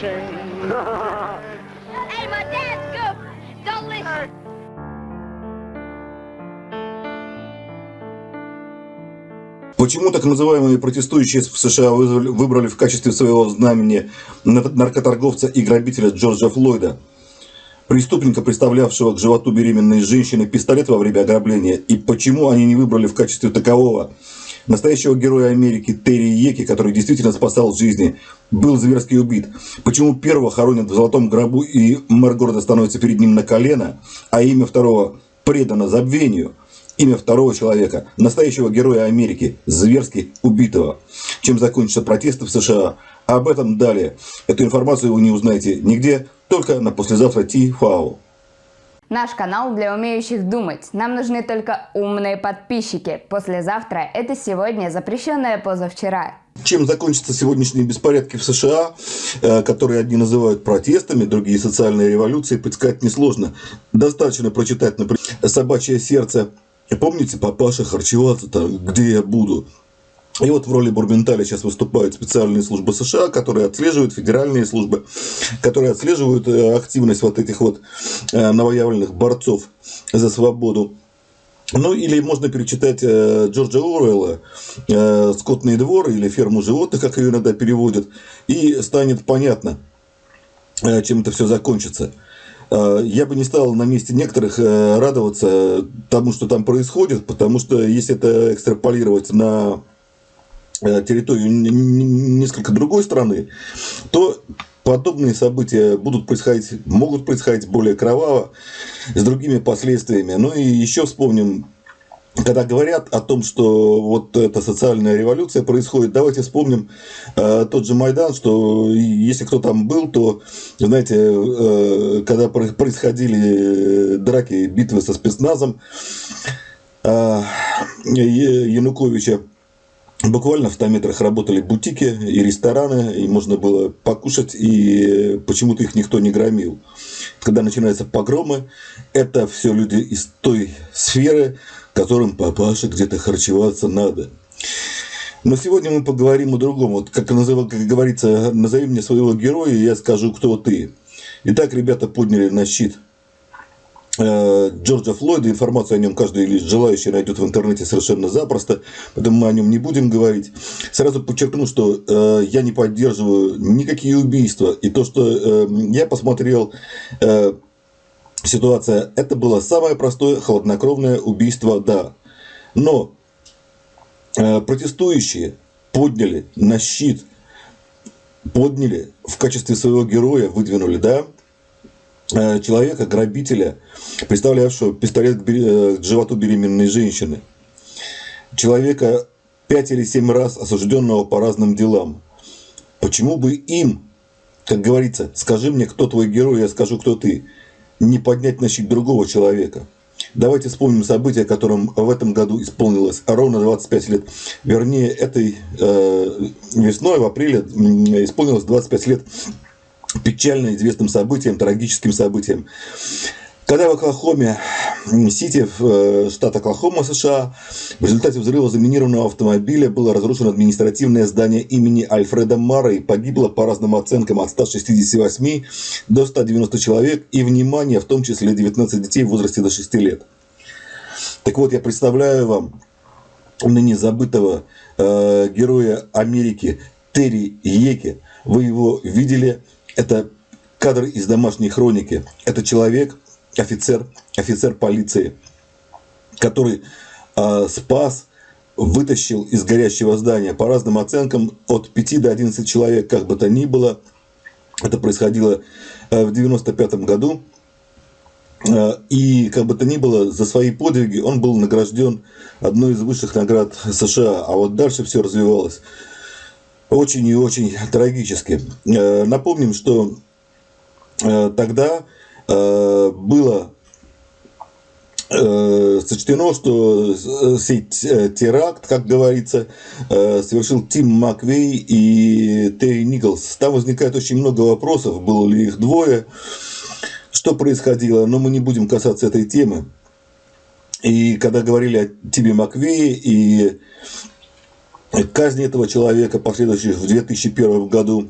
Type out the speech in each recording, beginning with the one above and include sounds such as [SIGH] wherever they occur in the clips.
shame. Hey, my dad's good. Don't listen. Почему так называемые протестующие в США выбрали в качестве своего знамени нар- наркоторговца и грабителя Джорджа Флойда? Преступника, представлявшего к животу беременной женщины пистолет во время ограбления, и почему они не выбрали в качестве такового настоящего героя Америки Терри Еки, который действительно спасал жизни, был зверски убит? Почему первого хоронят в золотом гробу и мэр города становится перед ним на колено, а имя второго предано забвению? Имя второго человека, настоящего героя Америки, зверски убитого. Чем закончатся протесты в США? Об этом далее. Эту информацию вы не узнаете нигде, только на послезавтра Ти-Фау. Наш канал для умеющих думать. Нам нужны только умные подписчики. Послезавтра – это сегодня, запрещенное позавчера. Чем закончатся сегодняшние беспорядки в США, э, которые одни называют протестами, другие социальной революцией, предсказать несложно. Достаточно прочитать, например, «Собачье сердце». Помните, папаша харчеваться там, где я буду? И вот в роли Бурбенталя сейчас выступают специальные службы США, которые отслеживают, федеральные службы, которые отслеживают э, активность вот этих вот э, новоявленных борцов за свободу. Ну, или можно перечитать э, Джорджа Оруэлла «Скотный двор» или «Ферму животных», как ее иногда переводят, и станет понятно, чем это все закончится. Я бы не стал на месте некоторых радоваться тому, что там происходит, потому что если это экстраполировать на территорию н- н- несколько другой страны, то подобные события будут происходить, могут происходить более кроваво, с другими последствиями. Ну и еще вспомним, когда говорят о том, что вот эта социальная революция происходит, давайте вспомним э, тот же Майдан, что если кто там был, то, знаете, э, когда про- происходили драки, битвы со спецназом э, Януковича, Буквально в 100 метрах работали бутики и рестораны, и можно было покушать, и почему-то их никто не громил. Когда начинаются погромы, это все люди из той сферы, которым папаша где-то харчеваться надо. Но сегодня мы поговорим о другом. Вот как, называ- как говорится, назови мне своего героя, и я скажу, кто ты. Итак, ребята подняли на щит Джорджа Флойда. Информацию о нем каждый лишь желающий найдет в интернете совершенно запросто, поэтому мы о нем не будем говорить. Сразу подчеркну, что э, я не поддерживаю никакие убийства. И то, что э, я посмотрел, э, ситуация, это было самое простое холоднокровное убийство, да. Но э, протестующие подняли на щит, подняли в качестве своего героя, выдвинули, да, э, человека, грабителя, представлявшего пистолет э, к животу беременной женщины. Человека пять или семь раз осужденного по разным делам. Почему бы им, как говорится, скажи мне, кто твой герой, я скажу, кто ты, не поднять на щит другого человека? Давайте вспомним события, которым в этом году исполнилось ровно 25 лет. Вернее, этой э, весной, в апреле, исполнилось 25 лет печально известным событием, трагическим событием. Когда в Оклахоме, Сити, э, штат Оклахома, США, в результате взрыва заминированного автомобиля было разрушено административное здание имени Альфреда Мара и погибло по разным оценкам от 168 до 190 человек и, внимание, в том числе 19 детей в возрасте до 6 лет. Так вот, я представляю вам ныне забытого э, героя Америки Терри Еки. Вы его видели. Это кадр из домашней хроники. Это человек, офицер, офицер полиции, который э, спас, вытащил из горящего здания по разным оценкам от 5 до 11 человек, как бы то ни было. Это происходило э, в 95 году. Э, И как бы то ни было, за свои подвиги он был награжден одной из высших наград США. А вот дальше все развивалось очень и очень трагически. Э, Напомним, что э, тогда э, было сочтено, что т- теракт, как говорится, совершил Тим Маквей и Терри Николс. Там возникает очень много вопросов, было ли их двое, что происходило, но мы не будем касаться этой темы. И когда говорили о Тиме Маквее и казни этого человека, последующих в 2001 году,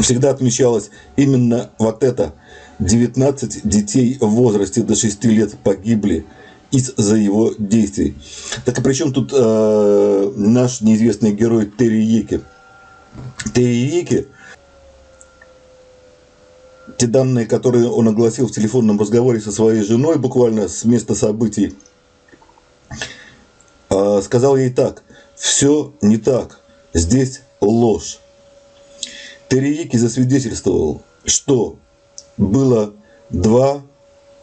всегда отмечалось именно вот это. 19 детей в возрасте до 6 лет погибли из-за его действий. Так и при чем тут э, наш неизвестный герой Терри Еки? Терри Еки, те данные, которые он огласил в телефонном разговоре со своей женой, буквально с места событий, э, сказал ей так, все не так, здесь ложь. Терриеки засвидетельствовал, что было два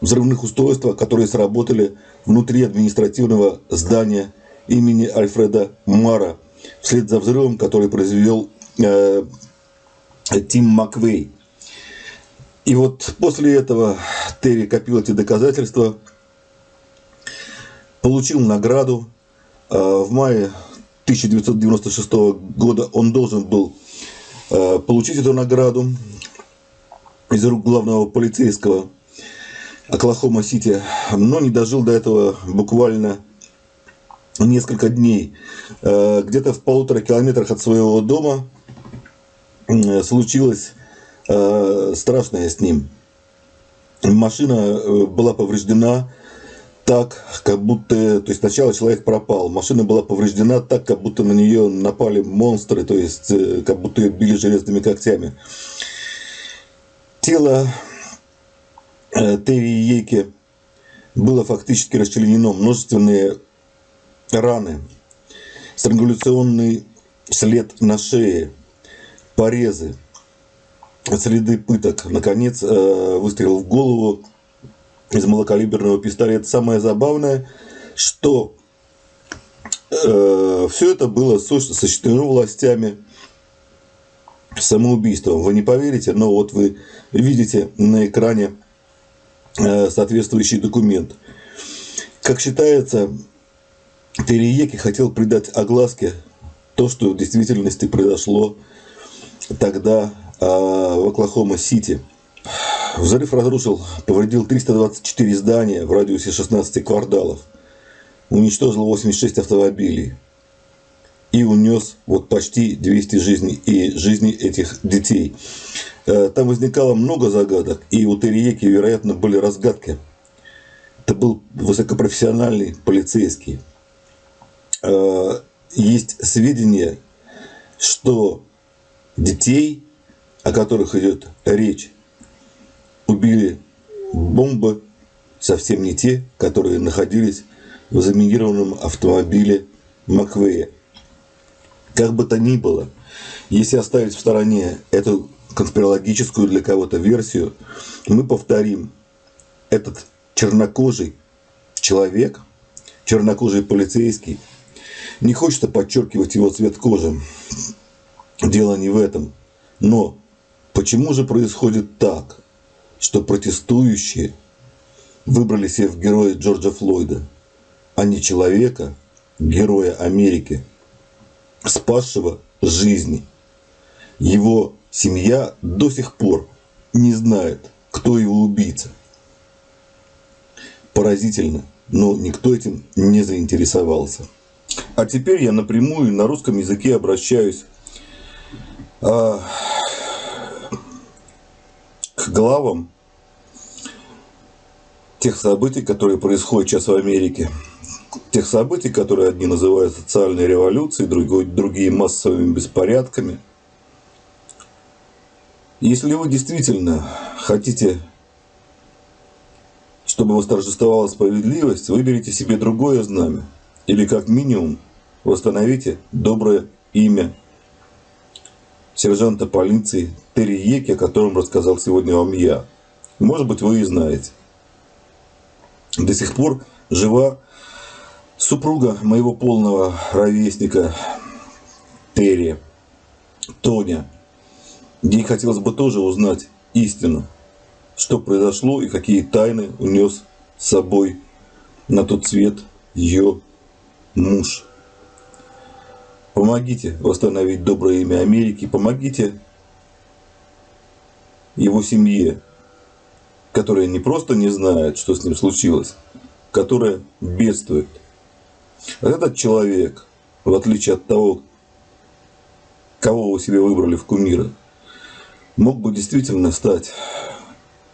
взрывных устройства, которые сработали внутри административного здания имени Альфреда Мара вслед за взрывом, который произвел э, Тим Маквей. И вот после этого Терри копил эти доказательства, получил награду. Э, в мае 1996 года он должен был Э, получить эту награду из рук главного полицейского Оклахома-Сити, но не дожил до этого буквально несколько дней. Э, где-то в полутора километрах от своего дома случилось э, страшное с ним. Машина была повреждена, так, как будто, то есть сначала человек пропал, машина была повреждена так, как будто на нее напали монстры, то есть э, как будто ее били железными когтями. Тело э, Терри Ейки было фактически расчленено, множественные раны, странгуляционный след на шее, порезы, следы пыток. Наконец, э, выстрел в голову, из малокалиберного пистолета. Самое забавное, что э, все это было сочтено властями самоубийством. Вы не поверите, но вот вы видите на экране э, соответствующий документ. Как считается, Терриеки хотел придать огласке то, что в действительности произошло тогда э, в Оклахома-Сити – Взрыв разрушил, повредил 324 здания в радиусе 16 кварталов, уничтожил 86 автомобилей и унес вот почти 200 жизней и жизней этих детей. Э, там возникало много загадок, и у Терриеки, вероятно, были разгадки. Это был высокопрофессиональный полицейский. Э, есть сведения, что детей, о которых идет речь, убили бомбы совсем не те, которые находились в заминированном автомобиле Маквея. Как бы то ни было, если оставить в стороне эту конспирологическую для кого-то версию, мы повторим, этот чернокожий человек, чернокожий полицейский, не хочется подчеркивать его цвет кожи. Дело не в этом. Но почему же происходит так? Что протестующие выбрали себе в героя Джорджа Флойда, а не человека, героя Америки, спасшего жизни. Его семья до сих пор не знает, кто его убийца. Поразительно, но никто этим не заинтересовался. А теперь я напрямую на русском языке обращаюсь а, к главам тех событий, которые происходят сейчас в Америке, тех событий, которые одни называют социальной революцией, другой, другие массовыми беспорядками. Если вы действительно хотите, чтобы восторжествовала справедливость, выберите себе другое знамя. Или как минимум восстановите доброе имя сержанта полиции Терри Еки, о котором рассказал сегодня вам я. Может быть, вы и знаете до сих пор жива супруга моего полного ровесника Терри, Тоня. Ей хотелось бы тоже узнать истину, что произошло и какие тайны унес с собой на тот свет ее муж. Помогите восстановить доброе имя Америки, помогите его семье, которая не просто не знает, что с ним случилось, которая бедствует. А этот человек, в отличие от того, кого вы себе выбрали в кумира, мог бы действительно стать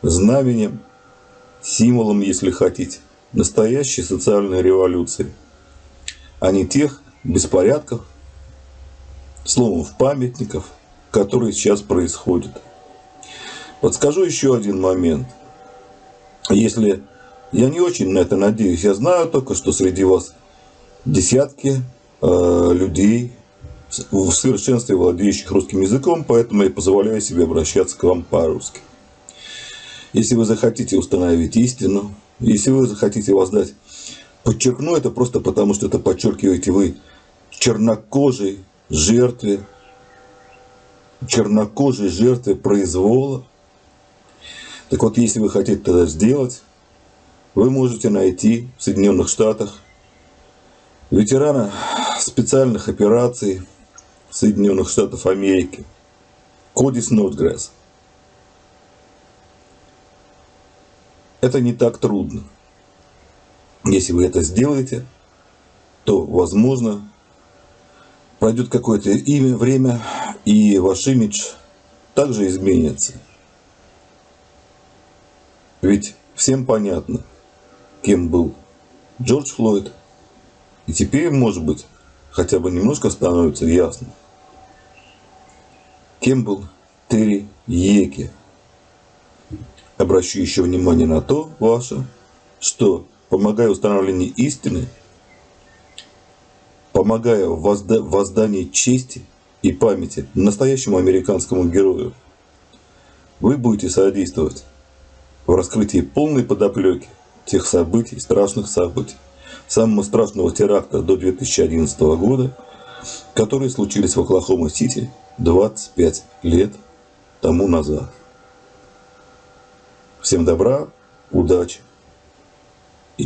знаменем, символом, если хотите, настоящей социальной революции, а не тех беспорядков, сломов памятников, которые сейчас происходят. Подскажу еще один момент. Если я не очень на это надеюсь, я знаю только, что среди вас десятки э, людей, в совершенстве владеющих русским языком, поэтому я позволяю себе обращаться к вам по-русски. Если вы захотите установить истину, если вы захотите воздать, подчеркну это просто потому, что это подчеркиваете вы чернокожей жертве, чернокожей жертве произвола. Так вот, если вы хотите это сделать, вы можете найти в Соединенных Штатах ветерана специальных операций Соединенных Штатов Америки Коди Снотгресс. Это не так трудно. Если вы это сделаете, то, возможно, пройдет какое-то имя, время, и ваш имидж также изменится. Ведь всем понятно, кем был Джордж Флойд. И теперь, может быть, хотя бы немножко становится ясно, кем был Терри Еки. Обращу еще внимание на то ваше, что помогая установлению истины, помогая в возда воздании чести и памяти настоящему американскому герою, вы будете содействовать в раскрытии полной подоплеки тех событий, страшных событий, самого страшного теракта до 2011 года, которые случились в Оклахома-Сити 25 лет тому назад. Всем добра, удачи и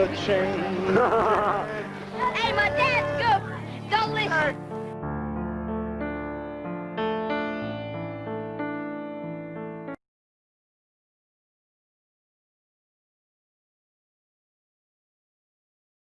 love Dang, Yeah. [LAUGHS]